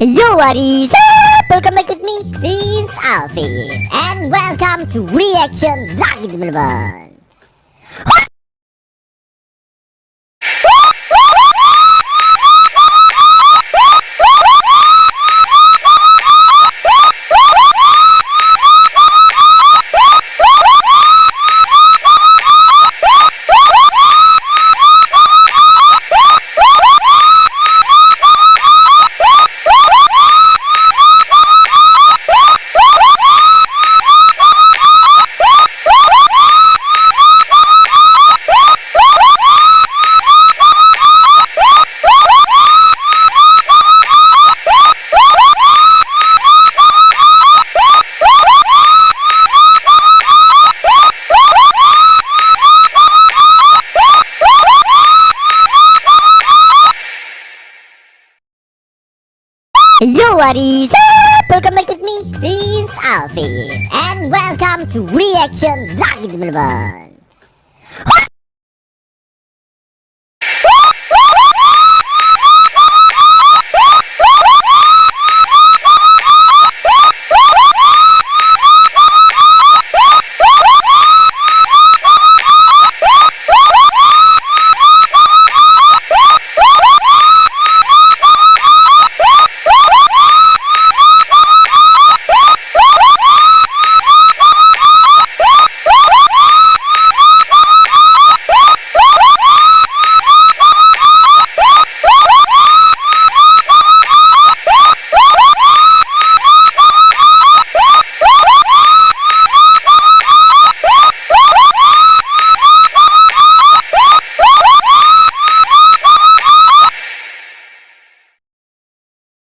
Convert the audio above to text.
Yo, what is up? Welcome back with me, Prince Alvin, and welcome to Reaction Lagi teman-teman. Yo, what is up? Welcome back with me, Prince Alvin, and welcome to Reaction Lagi teman-teman.